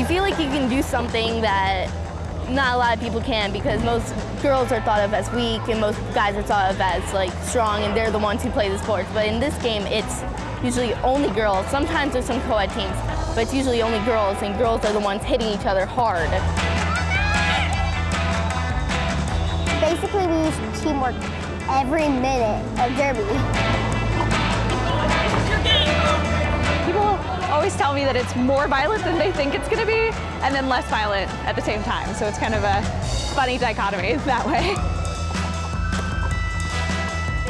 you feel like you can do something that not a lot of people can because most girls are thought of as weak and most guys are thought of as like strong and they're the ones who play the sports. But in this game, it's usually only girls. Sometimes there's some co-ed teams, but it's usually only girls and girls are the ones hitting each other hard. Basically, we use teamwork every minute of derby. Tell me that it's more violent than they think it's going to be, and then less violent at the same time. So it's kind of a funny dichotomy that way.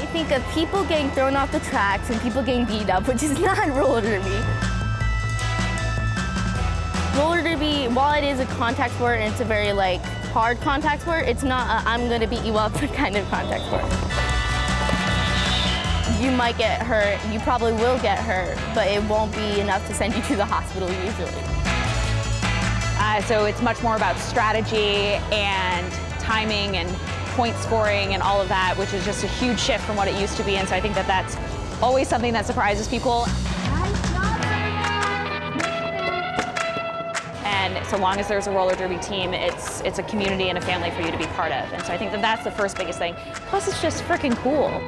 They think of people getting thrown off the tracks and people getting beat up, which is not roller derby. Roller derby, while it is a contact sport and it's a very like hard contact sport, it's not a I'm gonna beat you up kind of contact sport. You might get hurt, you probably will get hurt, but it won't be enough to send you to the hospital usually. Uh, so it's much more about strategy and timing and point scoring and all of that, which is just a huge shift from what it used to be. And so I think that that's always something that surprises people. And so long as there's a roller derby team, it's, it's a community and a family for you to be part of. And so I think that that's the first biggest thing. Plus, it's just freaking cool.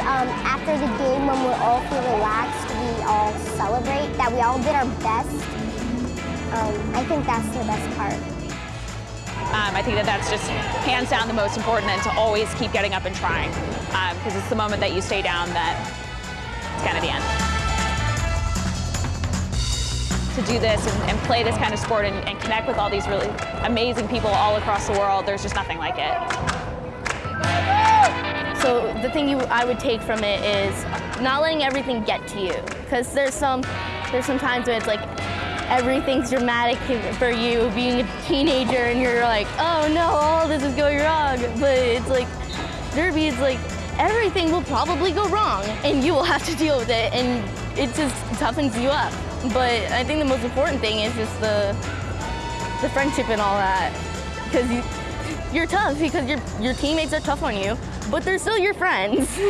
Um, after the game when we all feel relaxed, we all celebrate that we all did our best. Um, I think that's the best part. Um, I think that that's just hands down the most important and to always keep getting up and trying. Because it's the moment that you stay down that it's kind of the end. To do this and, and play this kind of sport and, and connect with all these really amazing people all across the world, there's just nothing like it. So the thing you, I would take from it is not letting everything get to you. Because there's some, there's some times when it's like everything's dramatic for you being a teenager and you're like, oh no, all this is going wrong. But it's like, derby is like, everything will probably go wrong and you will have to deal with it and it just toughens you up. But I think the most important thing is just the, the friendship and all that. Because you, you're tough because your, your teammates are tough on you, but they're still your friends.